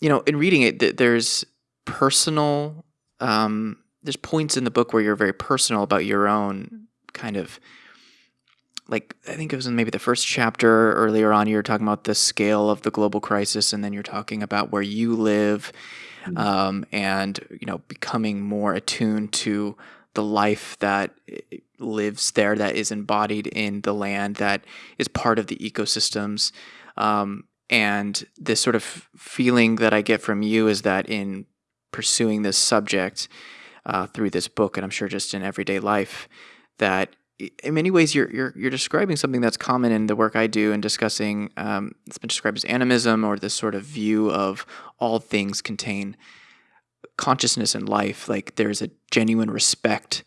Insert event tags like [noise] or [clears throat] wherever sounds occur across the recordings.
you know, in reading it, there's personal, um, there's points in the book where you're very personal about your own kind of like I think it was in maybe the first chapter earlier on. You were talking about the scale of the global crisis, and then you're talking about where you live, mm-hmm. um, and you know becoming more attuned to the life that eh, lives there, that is embodied in the land, that is part of the ecosystems. Um, and this sort of feeling that I get from you is that in pursuing this subject uh, through this book, and I'm sure just in everyday life, that in many ways you're, you're you're describing something that's common in the work I do and discussing um, it's been described as animism or this sort of view of all things contain consciousness and life. Like there's a genuine respect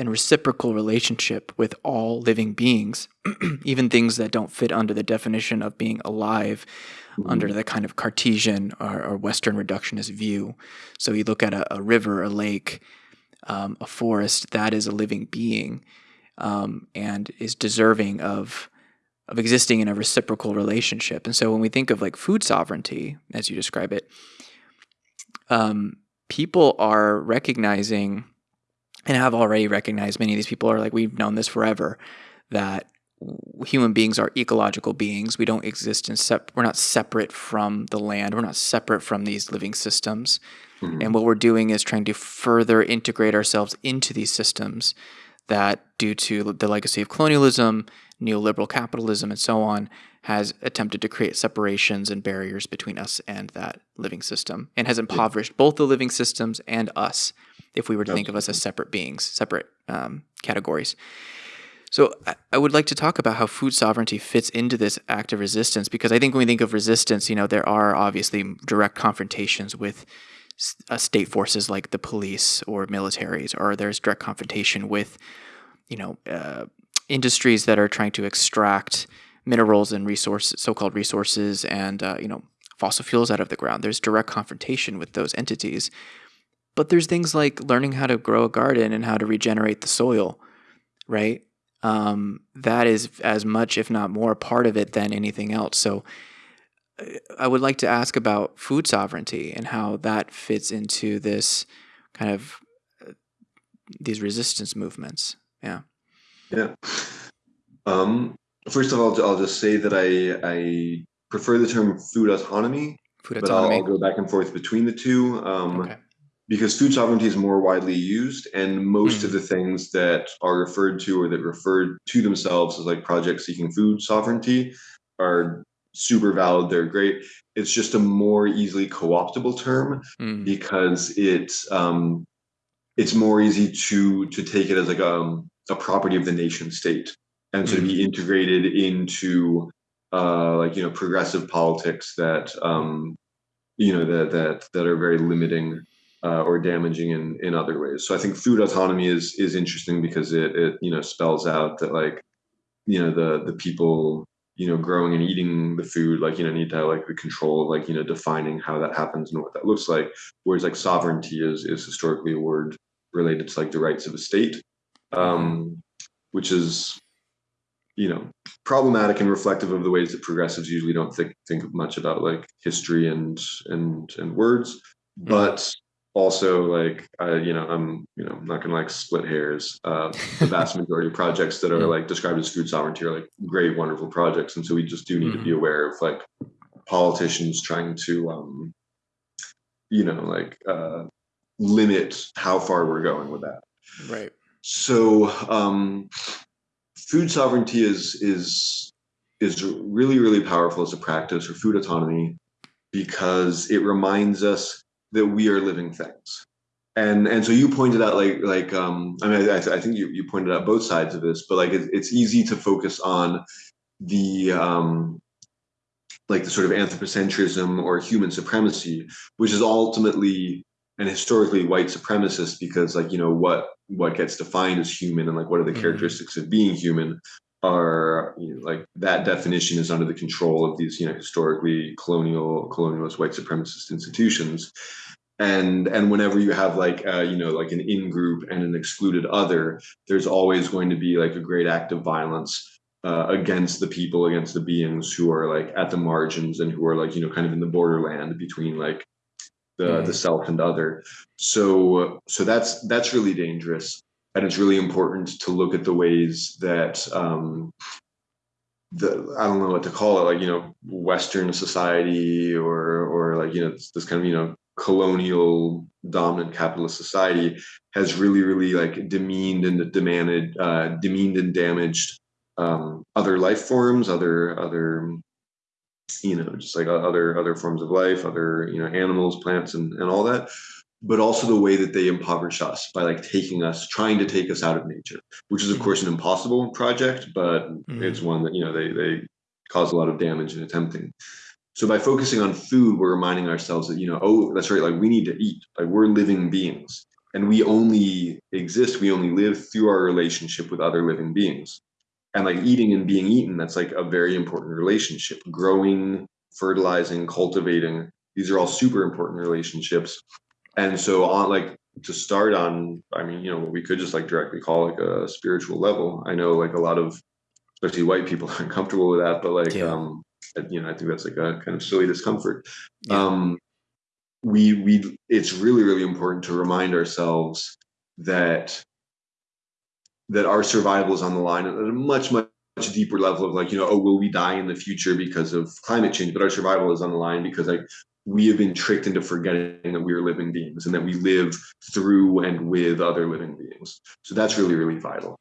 and reciprocal relationship with all living beings [clears throat] even things that don't fit under the definition of being alive mm-hmm. under the kind of Cartesian or, or, Western reductionist view so you look at a, a river a lake um, a forest that is a living being um, and is deserving of of existing in a reciprocal relationship. And so when we think of like food sovereignty, as you describe it, um, people are recognizing and I have already recognized many of these people are like we've known this forever that human beings are ecological beings. We don't exist in sep- we're not separate from the land. We're not separate from these living systems. Mm-hmm. and what we're doing is trying to further integrate ourselves into these systems that, due to the legacy of colonialism, neoliberal capitalism, and so on, has attempted to create separations and barriers between us and that living system and has impoverished both the living systems and us if we were to think of us as separate beings, separate um, categories. So I would like to talk about how food sovereignty fits into this act of resistance because I think when we think of resistance, you know, there are obviously direct confrontations with uh, state forces like the police or militaries, or there's direct confrontation with, you know, uh, industries that are trying to extract minerals and resources, so-called resources, and uh, you know, fossil fuels out of the ground. There's direct confrontation with those entities. But there's things like learning how to grow a garden and how to regenerate the soil, right? Um, that is as much, if not more, part of it than anything else. So I would like to ask about food sovereignty and how that fits into this kind of uh, these resistance movements. Yeah. Yeah. Um, first of all, I'll just say that I I prefer the term food autonomy, food autonomy. but I'll, I'll, go back and forth between the two. Um, okay. Because food sovereignty is more widely used, and most mm. of the things that are referred to or that referred to themselves as like projects seeking food sovereignty are super valid they're great it's just a more easily co-optable term mm. because it's um it's more easy to to take it as like a, um, a property of the nation state and mm. to be hmm. integrated into uh like you know progressive politics that um you know that that that are very limiting uh, or damaging in in other ways. So i think food autonomy is is interesting because it it you know spells out that like you know the the people you know growing and eating the food like you know need to have like the control of like you know defining how that happens and what that looks like. Whereas like sovereignty is is historically a word related to like the rights of a state um which is you know problematic and reflective of the ways that progressives usually don't think think much about like history and and and words. But also like I, you know i'm you know I'm not gonna like split hairs uh the [laughs] vast majority of projects that are like described as food sovereignty are like great wonderful projects and so we just do need mm-hmm. to be mm-hmm. aware of like politicians trying to um you know like uh limit how far we're going with that right so um food sovereignty is is is really really powerful as a practice for food autonomy because it reminds us that we are living things and and so you pointed out like like um i mean i, I think you, you pointed out both sides of this but like it, it's easy to focus on the um like the sort of anthropocentrism or human supremacy which is ultimately and historically white supremacist because like you know what what gets defined as human and like what are the mm-hmm. characteristics of being human are you know, like that definition is under the control of these you know historically colonial colonialist white supremacist institutions and and whenever you have like uh, you know like an in group and an excluded other there's always going to be like a great act of violence uh, against the people, against the beings who are like at the margins and who are like you know kind of in the borderland between like the mm. the self and other. So so that's that's really dangerous, and it's really important to look at the ways that um, the I don't know what to call it, like you know Western society or or like you know this, this kind of you know colonial dominant capitalist society has really really like demeaned and demanded uh, demeaned and damaged um, other life forms other other you know just like other other forms of life other you know animals plants and, and all that but also the way that they impoverish us by like taking us trying to take us out of nature which is of course an impossible project but mm-hmm. it's one that you know they they cause a lot of damage in attempting so by focusing on food, we're reminding ourselves that, you know, oh, that's right, like we need to eat. Like we're living beings. And we only exist, we only live through our relationship with other living beings. And like eating and being eaten, that's like a very important relationship. Growing, fertilizing, cultivating, these are all super important relationships. And so on like to start on, I mean, you know, we could just like directly call like a spiritual level. I know like a lot of especially white people [laughs] are uncomfortable with that, but like yeah. um you know, I think that's like a kind of silly discomfort. Yeah. Um, we we it's really really important to remind ourselves that that our survival is on the line at a much much much deeper level of like you know oh will we die in the future because of climate change but our survival is on the line because like we have been tricked into forgetting that we are living beings and that we live through and with other living beings. So that's really really vital.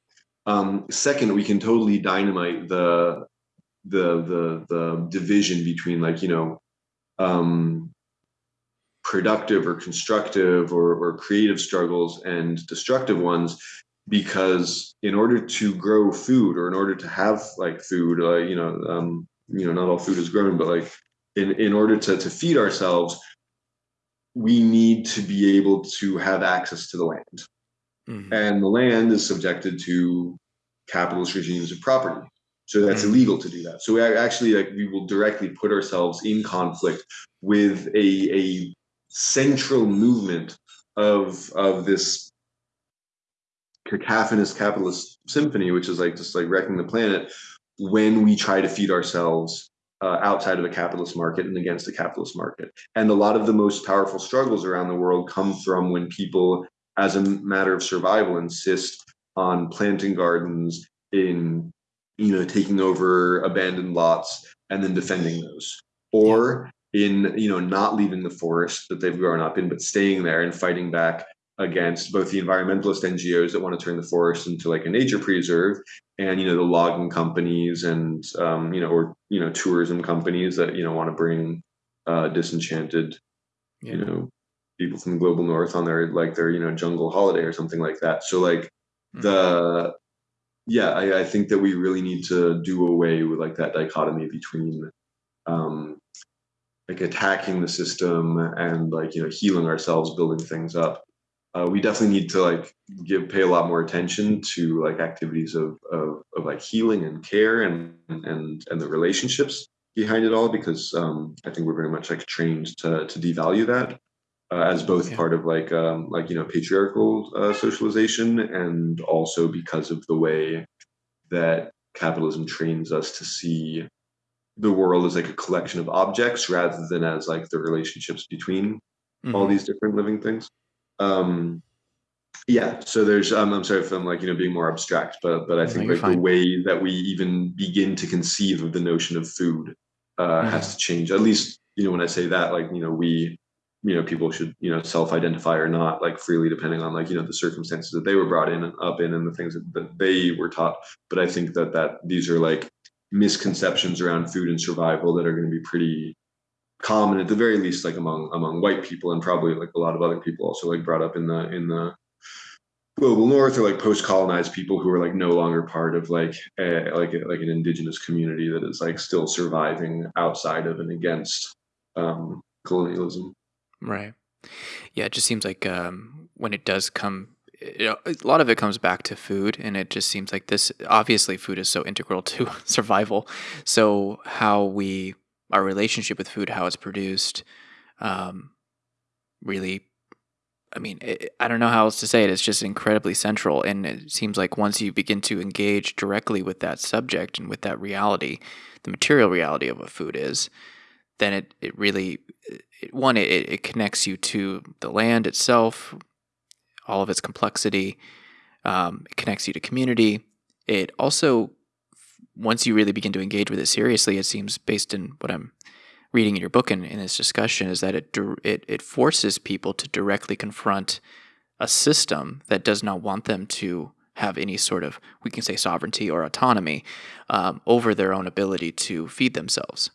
Um, second we can totally dynamite the the the the division between like you know um, productive or constructive or, or creative struggles and destructive ones because in order to grow food or in order to have like food uh, you know um, you know not all food is grown but like in in order to to feed ourselves we need to be able to have access to the land mm-hmm. and the land is subjected to capitalist regimes of property so that's mm-hmm. illegal to do that. So we actually like we will directly put ourselves in conflict with a a central movement of of this cacophonous capitalist symphony, which is like just like wrecking the planet when we try to feed ourselves uh, outside of a capitalist market and against a capitalist market. And a lot of the most powerful struggles around the world come from when people, as a matter of survival, insist on planting gardens in you know taking over abandoned lots and then defending those or in you know not leaving the forest that they've grown up in but staying there and fighting back against both the environmentalist ngos that want to turn the forest into like a nature preserve and you know the logging companies and um, you know or you know tourism companies that you know want to bring uh, disenchanted yeah. you know people from the global north on their like their you know jungle holiday or something like that so like mm-hmm. the yeah, I, I, think that we really need to do away with like that dichotomy between um, like attacking the system and like you know healing ourselves, building things up. Uh, we definitely need to like give pay a lot more attention to like activities of, of, of like healing and care and and and the relationships behind it all because um, I think we're very much like trained to to devalue that uh, as both yeah. part of like um, like you know patriarchal uh, socialization and also because of the way that capitalism trains us to see the world as like a collection of objects rather than as like the relationships between mm-hmm. all these different living things um yeah so there's um, i'm sorry if i'm like you know being more abstract but but i think no, like fine. the way that we even begin to conceive of the notion of food uh, mm-hmm. has to change at least you know when i say that like you know we you know people should you know self-identify or not like freely depending on like you know the circumstances that they were brought in and up in and the things that, that they were taught but i think that that these are like misconceptions around food and survival that are going to be pretty common at the very least like among among white people and probably like a lot of other people also like brought up in the in the global north or like post-colonized people who are like no longer part of like a, like a, like an indigenous community that is like still surviving outside of and against um, colonialism Right. Yeah, it just seems like um, when it does come, you know, a lot of it comes back to food, and it just seems like this. Obviously, food is so integral to [laughs] survival. So how we our relationship with food, how it's produced, um, really I mean, it, I don't know how else to say it. It's just incredibly central. And it seems like once you begin to engage directly with that subject and with that reality, the material reality of what food is, then it, it really, it, one, it, it connects you to the land itself, all of its complexity. Um, it connects you to community. It also, once you really begin to engage with it seriously, it seems based in what I'm reading in your book and in this discussion is that it, it it forces people to directly confront a system that does not want them to have any sort of we can say sovereignty or autonomy um, over their own ability to feed themselves.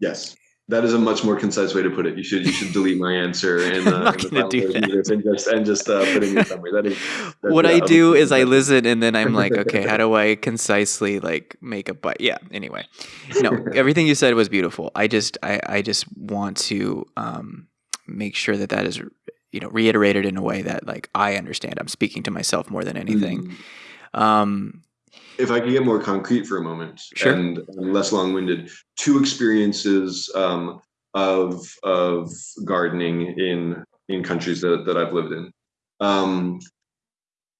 Yes, that is a much more concise way to put it. You should you should delete my answer [laughs] and uh, not going to do that. and just and just uh, put in your summary. That is [laughs] what I do is I listen and then I'm like, okay, how [laughs] do I concisely like make a but? Yeah. Anyway, no, everything you said was beautiful. I just I I just want to um, make sure that that is you know reiterated in a way that like I understand. I'm speaking to myself more than anything. Mm. Um, if I could get more concrete for a moment sure. and, and less long-winded, two experiences um, of of gardening in in countries that, that I've lived in. Um,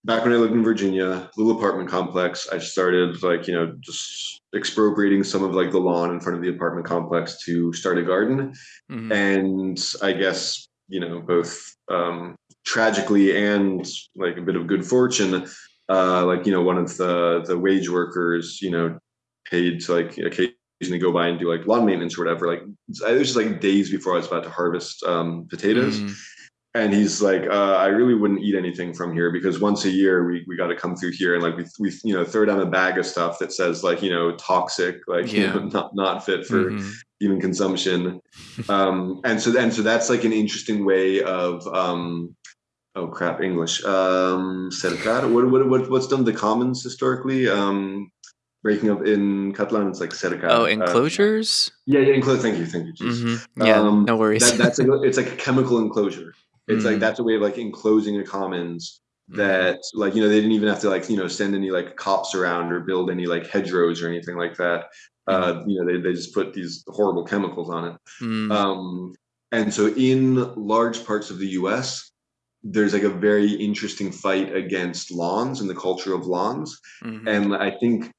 back when I lived in Virginia, little apartment complex, I started like you know just expropriating some of like the lawn in front of the apartment complex to start a garden, mm-hmm. and I guess you know both um, tragically and like a bit of good fortune uh, like you know one of the the wage workers you know paid to like occasionally go by and do like lawn maintenance or whatever like it was just like days before i was about to harvest um, potatoes mm. and he's like uh, i really wouldn't eat anything from here because once a year we, we got to come through here and like we, we you know throw down a bag of stuff that says like you know toxic like yeah. you know [laughs] not not fit for mm-hmm. human consumption um and so and so that's like an interesting way of um oh crap english um cercar what, what, what what's done the commons historically um breaking up in catalan it's like cercar oh uh, enclosures uh, yeah yeah enclosure thank you thank you mm-hmm. yeah um, no worries that, that's a, it's like a chemical enclosure it's mm-hmm. like that's a way of like enclosing a commons mm-hmm. that mm-hmm. like you know they didn't even have to like you know send any like cops around or build any like hedgerows or anything like that uh mm-hmm. you know they, they just put these horrible chemicals on it mm. um and so in large parts of the us there's like a very interesting fight against lawns and the culture of lawns. Mm-hmm. And I think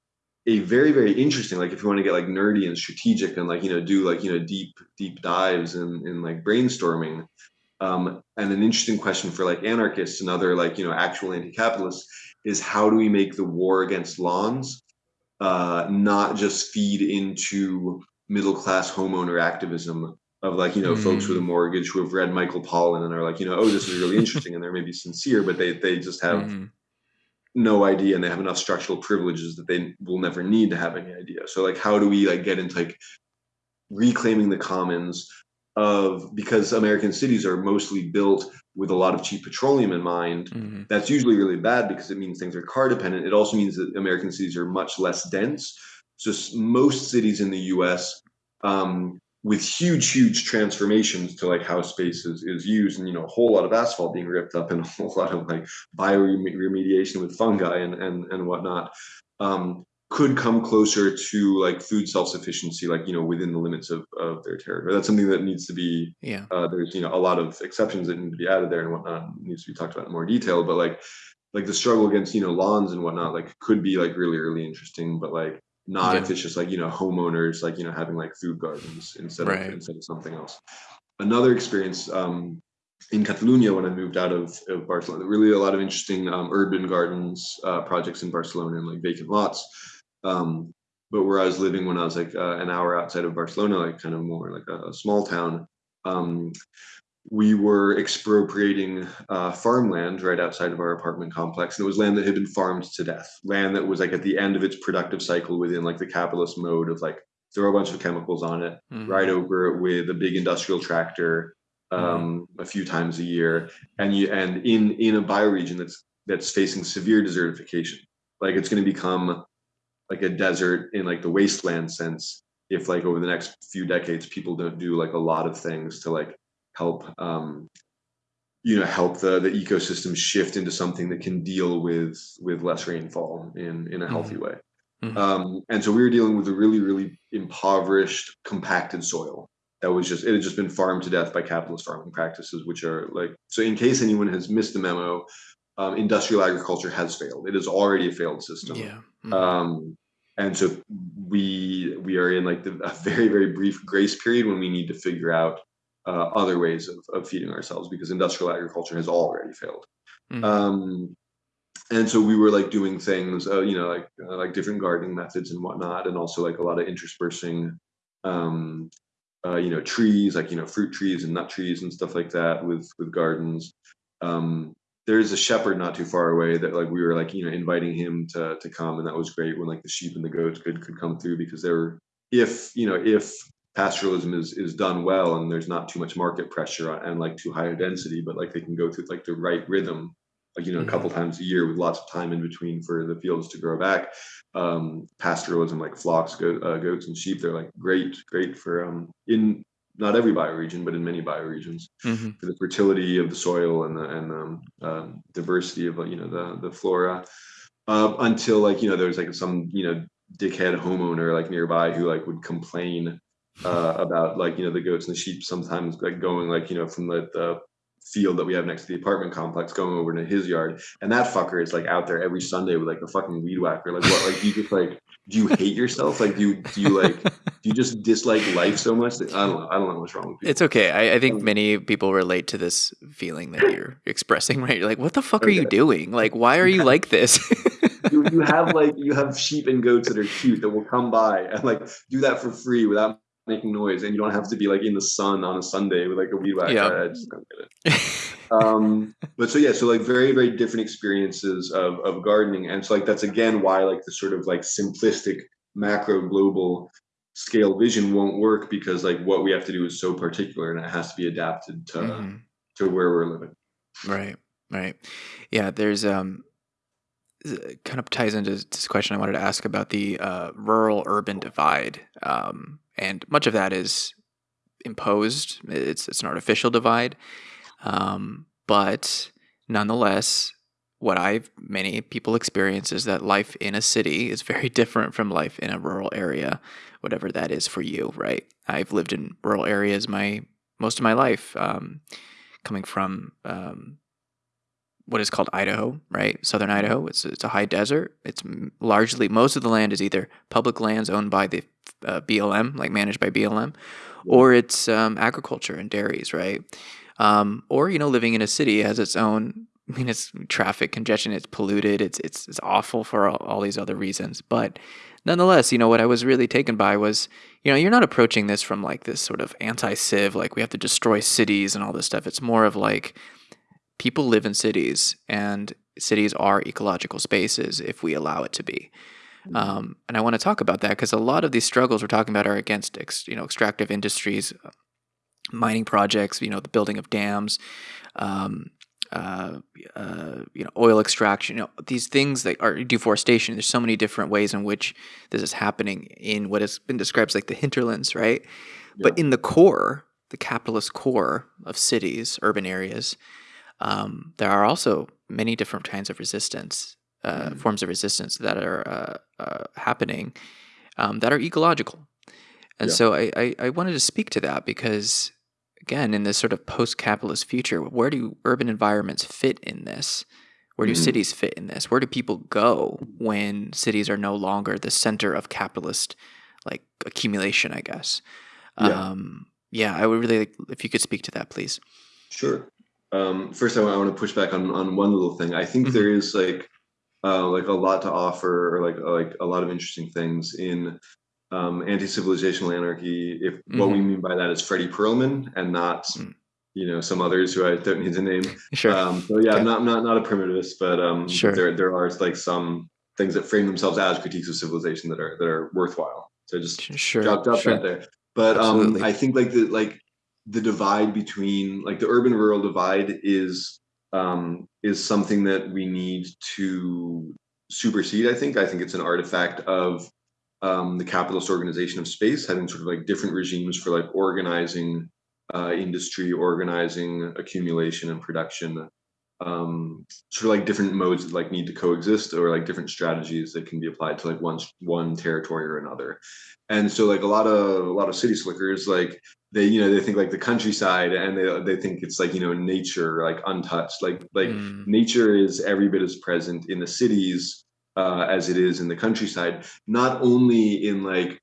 a very, very interesting, like if you want to get like nerdy and strategic and like, you know, do like, you know, deep, deep dives and in, in like brainstorming. Um, and an interesting question for like anarchists and other like, you know, actual anti-capitalists is how do we make the war against lawns uh, not just feed into middle class homeowner activism of like you know mm. folks with a mortgage who have read Michael Pollan and are like you know oh this is really interesting and they're maybe sincere but they they just have mm. no idea and they have enough structural privileges that they will never need to have any idea so like how do we like get into like reclaiming the commons of because American cities are mostly built with a lot of cheap petroleum in mind. Mm-hmm. That's usually really bad because it means things are car dependent. It also means that American cities are much less dense. So most cities in the U.S. Um, with huge, huge transformations to like how space is, is used and, you know, a whole lot of asphalt being ripped up and [laughs] a whole lot of like bioremediation with fungi and, and, and whatnot, um, could come closer to like food self-sufficiency, like, you know, within the limits of, of their territory. That's something that needs to be, yeah, uh, there's, you know, a lot of exceptions that need to be added there and whatnot needs to be talked about in more detail, but like, like the struggle against, you know, lawns and whatnot, like could be like really, really interesting, but like, not if it's just like you know homeowners like you know having like food gardens instead right. of instead of something else. Another experience um, in Catalonia when I moved out of, of Barcelona really a lot of interesting um, urban gardens uh, projects in Barcelona and like vacant lots. Um, but where I was living when I was like uh, an hour outside of Barcelona like kind of more like a, a small town um, we were expropriating uh, farmland right outside of our apartment complex and it was land that had been farmed to death land that was like at the end of its productive cycle within like the capitalist mode of like throw a bunch of chemicals on it mm-hmm. ride over it with a big industrial tractor um, mm-hmm. a few times a year and you and in in a bioregion that's that's facing severe desertification like it's going to become like a desert in like the wasteland sense if like over the next few decades people don't do like a lot of things to like help um, you know help the the ecosystem shift into something that can deal with with less rainfall in in a healthy mm-hmm. way. Mm-hmm. Um, and so we were dealing with a really really impoverished, compacted soil that was just it had just been farmed to death by capitalist farming practices, which are like so. In case anyone has missed the memo, um, industrial agriculture has failed. It is already a failed system. Yeah. Mm-hmm. Um, and so we we are in like the, a very very brief grace period when we need to figure out uh, other ways of, of feeding ourselves because industrial agriculture has already failed. Mm-hmm. Um, and so we were like doing things, uh, you know, like uh, like different gardening methods and whatnot, and also like a lot of interspersing, um, uh, you know, trees like you know fruit trees and nut trees and stuff like that with with gardens. Um, there's a shepherd not too far away that like we were like you know inviting him to to come, and that was great when like the sheep and the goats could could come through because they were if you know if pastoralism is is done well and there's not too much market pressure and like too high a density, but like they can go through like the right rhythm like you know a couple mm-hmm. times a year with lots of time in between for the fields to grow back um pastoralism like flocks goat, uh, goats and sheep they're like great great for um in not every bioregion but in many bioregions mm-hmm. for the fertility of the soil and the and um, uh, diversity of you know the the flora uh, until like you know there's like some you know dickhead homeowner like nearby who like would complain uh, about like you know the goats and the sheep sometimes like going like you know from the, the field that we have next to the apartment complex going over to his yard. And that fucker is like out there every sunday with like a fucking weed whacker. Like what like you just like do you hate yourself? Like do you do you like do you just dislike life so much that, i don't know i don't know what's wrong with you. It's okay. I, I, think um, many people relate to this feeling that you're [laughs] expressing right? You're like what the fuck okay. are you doing? Like why are you like this? [laughs] You, you have [laughs] like you have sheep and goats that are cute that will come by and like do that for free without making noise and you don't have to be like in the sun on a Sunday with like a weed whacker. Yeah. I just don't get it. [laughs] um, but so yeah, so like very, very different experiences of, of gardening. And so like that's again why like the sort of like simplistic macro global scale vision won't work because like what we have to do is so particular and it has to be adapted to mm-hmm. to where we're living. Right. Right. Yeah, there's um kind of ties into this question I wanted to ask about the uh, rural urban divide. Um, and much of that is imposed. It's it's an artificial divide, um, but nonetheless, what I've many people experience is that life in a city is very [laughs] different from life in a rural area, whatever that is for you. Right? I've lived in rural areas my most of my life, um, coming from um, what is called Idaho, right? Southern Idaho. It's it's a high desert. It's largely most of the land is either public lands owned by the uh, BLM, like managed by BLM, or it's um, agriculture and dairies, right? Um, or you know, living in a city has its own. [laughs] I mean, it's traffic congestion. It's polluted. It's it's it's awful for all, all these other reasons. But nonetheless, you know, what I was really taken by was, you know, you're not approaching this from like this sort of anti-civ, like we have to destroy cities and all this stuff. It's more of like people live in cities and cities are ecological spaces if we allow it to be. Mm-hmm. Um, and I want to talk about that because a lot of these struggles we're talking about are against, ex, you know, extractive industries, uh, mining projects, you know, the building of dams, um, uh, uh, you know, oil extraction, you know, these things that are deforestation. There's so many different ways in which this is happening in what has been described as like the hinterlands, right? Yeah. But in the core, the capitalist core of cities, urban areas, um, there are also many different kinds of resistance, uh, mm. forms of resistance that are uh, uh, happening um, that are ecological. And yeah. so I, I, I, wanted to speak to that because, again, in this sort of post capitalist future, where do urban environments fit in this? Where do mm cities fit in this? Where do people go when cities are no longer the center of capitalist like accumulation, I guess? Yeah. Um, yeah, I would really like if you could speak to that, please. Sure. Um, first, I want, I want to push back on on one little thing. I think mm-hmm. there is like uh, like a lot to offer, or like like a lot of interesting things in um, anti-civilizational anarchy. If mm-hmm. what we mm-hmm. mean by that is Fredy Perlman and not mm. you know some others who I don't need to name. Sure. Um, so yeah, okay. I'm not not not a primitivist, but um, sure. there there are like some things that frame themselves as critiques of civilization that are that are worthwhile. So just sure. drop drop sure. that there. But um, I think like the like the divide between like the urban rural divide is um, is something that we need to supersede. I think. I think it's an artifact of um, the capitalist organization of space, having sort of like different regimes for like organizing uh, industry, organizing accumulation and production. Um, sort of like different modes that like need to coexist, or like different strategies that can be applied to like one one territory or another. And so, like a lot of a lot of city slickers, like they you know they think like the countryside and they they think it's like you know nature like untouched like like mm. nature is every bit as present in the cities uh, as it is in the countryside not only in like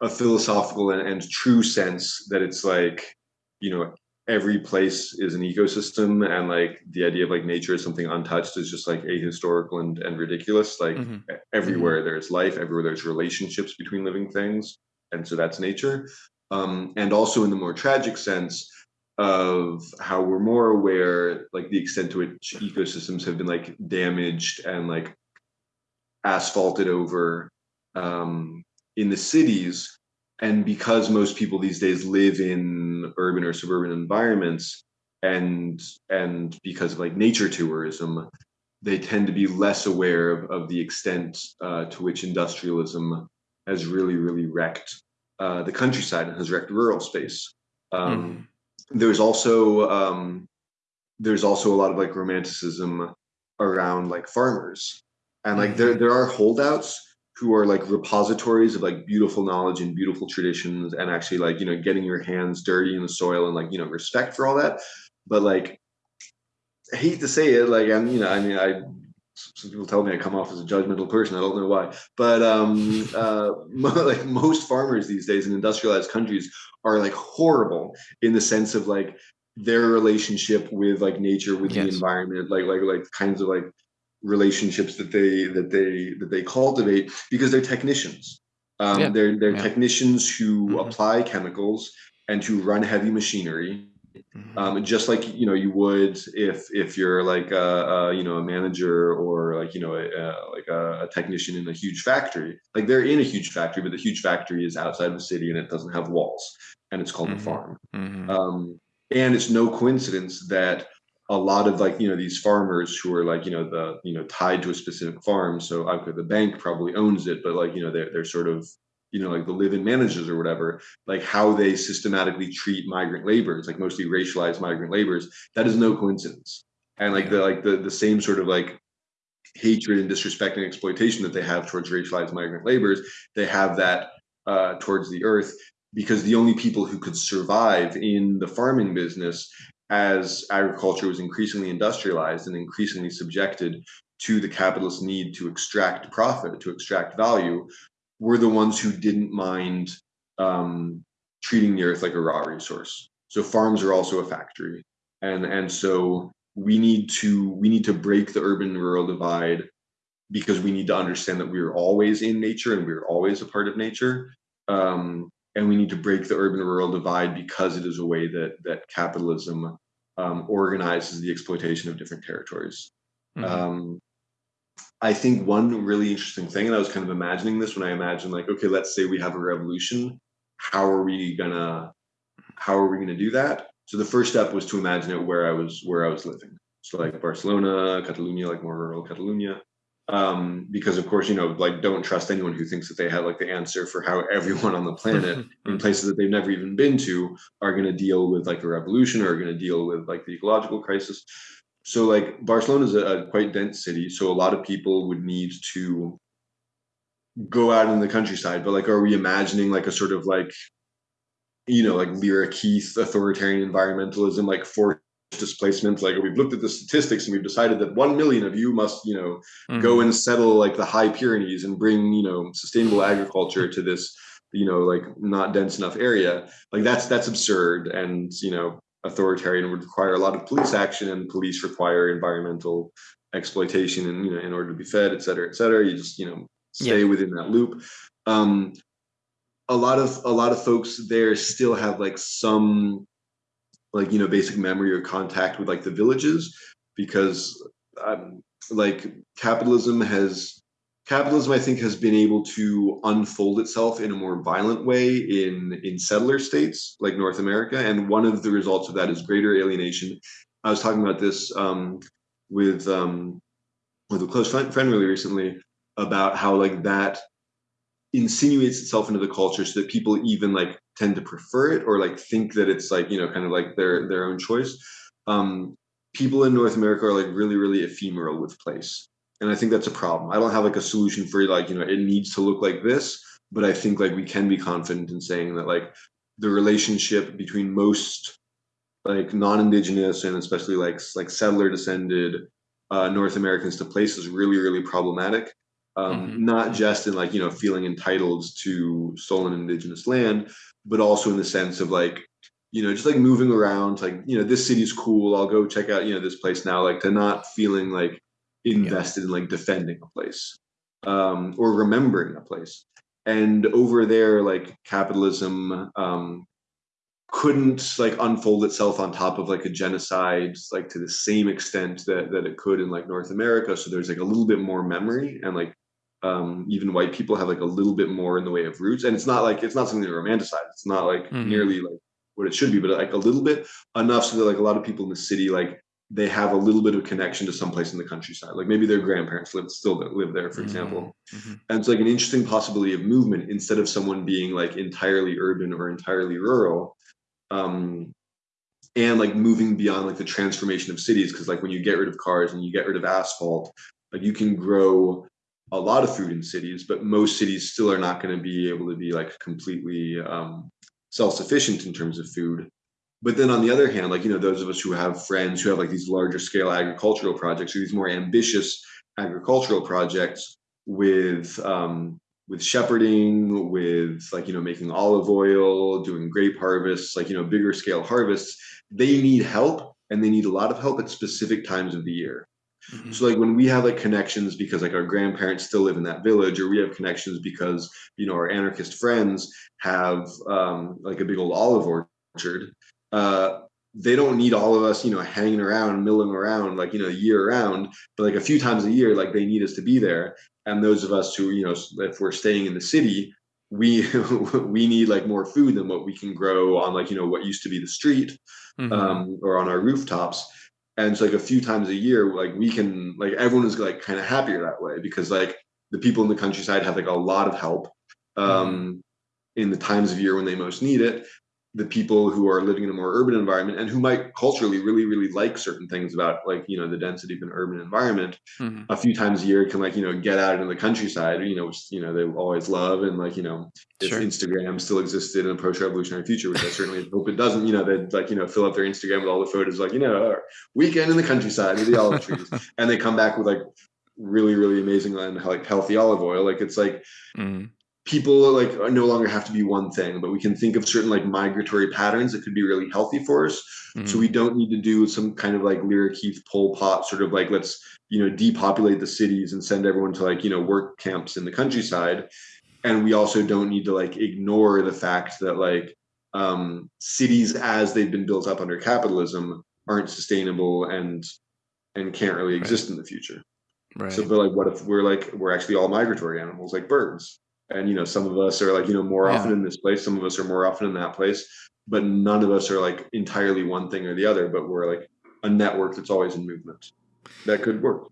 a philosophical and, and true sense that it's like you know every place is an ecosystem and like the idea of like nature is something untouched is just like ahistorical and, and ridiculous like mm-hmm. everywhere mm-hmm. there's life everywhere there's relationships between living things and so that's nature um, and also in the more tragic sense of how we're more aware like the extent to which ecosystems have been like damaged and like asphalted over um, in the cities. And because most people these days live in urban or suburban environments and and because of like nature tourism they tend to be less aware of, of the extent uh, to which industrialism has really really wrecked uh, the countryside and has wrecked rural space. Um, mm. there's also um, there's also a lot of like romanticism around like farmers. And like there there are holdouts who are like repositories of like beautiful knowledge and beautiful traditions and actually like you know getting your hands dirty in the soil and like you know respect for all that. But like I hate to say it like i'm you know i mean i some people tell me i come off as a judgmental person i don't know why but um [laughs] uh like most farmers these days in industrialized countries are like horrible in the sense of like their relationship with like nature with yes. the environment like like like kinds of like relationships that they that they that they cultivate because they're technicians. Um, yeah. They're they're yeah. technicians who mm-hmm. apply chemicals and who run heavy machinery. Mm-hmm. Um, just like you know you would if if you're like a, a you know a manager or like you know a, a, like a, technician in a huge factory like they're in a huge factory but the huge factory is outside of the city and it doesn't have walls and it's called mm-hmm. a farm mm-hmm. um, and it's no coincidence that a lot of like you know these farmers who are like you know the you know tied to a specific farm so okay the bank probably owns it but like you know they're, they're sort of you know like the live-in managers or whatever like how they systematically treat migrant laborers like mostly racialized migrant laborers that is no coincidence. And like the like the the same sort of like hatred and disrespect and exploitation that they have towards racialized migrant laborers they have that uh, towards the earth because the only people who could survive in the farming business as agriculture was increasingly industrialized and increasingly subjected to the capitalist need to extract profit, to extract value, were the ones who didn't mind um, treating the earth like a raw resource. So farms are also a factory, and and so we need to we need to break the urban rural divide because we need to understand that we are always in nature and we're always a part of nature. Um, and we need to break the urban rural divide because it is a way that that capitalism um, organizes the exploitation of different territories. Mm-hmm. Um, I think one really interesting thing, and I was kind of imagining this when I imagined, like, okay, let's say we have a revolution. How are we gonna how are we gonna do that? So the first step was to imagine it where I was where I was living. So like Barcelona, Catalonia, like more rural Catalonia um, because of course you know like don't trust anyone who thinks that they have like the answer for how [laughs] everyone on the planet [laughs] in places that they've never even been to are going to deal with like a revolution or are going to deal with like the ecological crisis so like barcelona is a, a, quite dense city so a lot of people would need to go out in the countryside. But like are we imagining like a sort of like you know like Lierre Keith authoritarian environmentalism like forced displacement? Like we've looked at the statistics and we've decided that 1 million of you must you know mm-hmm. go and settle like the high pyrenees and bring you know sustainable agriculture to this you know like not dense enough area. Like that's that's absurd and you know authoritarian would require a lot of police action and police require environmental exploitation and you know in order to be fed et cetera et cetera you just you know stay yeah. within that loop um a lot of a lot of folks there still have like some like you know basic memory or contact with like the villages because um, like capitalism has capitalism i think has been able to unfold itself in a more violent way in in settler states like north america and one of the results of that is greater alienation. I was talking about this um, with um, with a close friend, really recently about how like that insinuates itself into the culture so that people even like tend to prefer it or like think that it's like you know kind of like their their own choice. Um people in north america are like really really ephemeral with place and i think that's a problem i don't have like a solution for like you know it needs to look like this but i think like we can be confident in saying that like the relationship between most like non-indigenous and especially like like settler descended uh, North Americans to place is really really problematic. Um, mm-hmm. Not just in like you know feeling entitled to stolen indigenous land, but also in the sense of like you know just like moving around like you know this city's cool i'll go check out you know this place now like to not feeling like invested yeah. in like defending a place um, or remembering a place and over there like capitalism um, couldn't like unfold itself on top of like a genocide like to the same extent that that it could in like north america so there's like a little bit more memory and like um, even white people have like a little bit more in the way of roots and it's not like it's not something to romanticize it's not like mm-hmm. nearly like what it should be but like a little bit enough so that like a lot of people in the city like they have a little bit of connection to someplace in the countryside. Like maybe their grandparents live still live there, for mm-hmm. example. Mm-hmm. And it's like an interesting possibility of movement instead of someone being like entirely urban or entirely rural. Um, and like moving beyond like the transformation of cities, because like when you get rid of cars and you get rid of asphalt, like you can grow a lot of food in cities, but most cities still are not going to be able to be like completely um, self-sufficient in terms of food but then on the other hand like you know those of us who have friends who have like these larger scale agricultural projects or these more ambitious agricultural projects with um, with shepherding with like you know making olive oil doing grape harvests like you know bigger scale harvests they need help and they need a lot of help at specific times of the year mm-hmm. so like when we have like connections because like our grandparents still live in that village or we have connections because you know our anarchist friends have um, like a big old olive orchard uh, they don't need all of us, you know, hanging around, milling around, like you know, year round. But like a few times a year, like they need us to be there. And those of us who, you know, if we're staying in the city, we [laughs] we need like more food than what we can grow on like you know what used to be the street mm-hmm. um, or on our rooftops. And it's like a few times a year, like we can like everyone is like kind of happier that way because like the people in the countryside have like a lot of help um, mm-hmm. in the times of year when they most need it the people who are living in a more urban environment and who might culturally really really like certain things about like you know the density of an urban environment mm-hmm. a few times a year can like you know get out into the countryside you know which you know they always love and like you know if sure. instagram still existed in a post-revolutionary future which i certainly [laughs] hope it doesn't you know they'd like you know fill up their instagram with all the photos like you know weekend in the countryside with the olive [laughs] trees and they come back with like really really amazing and like healthy olive oil like it's like mm people like no longer have to be one thing but we can think of certain like migratory patterns that could be really healthy for us. Mm-hmm. so we don't need to do some kind of like Lierre Keith pol pot sort of like let's you know depopulate the cities and send everyone to like you know work camps in the countryside. And we also don't need to like ignore the fact that like um, cities as they've been built up under capitalism aren't sustainable and and can't really exist right. in the future. Right. so but like what if we're like we're actually all migratory animals like birds and you know some of us are like you know more yeah. often in this place some of us are more often in that place but none of us are like entirely one thing or the other but we're like a network that's always in movement that could work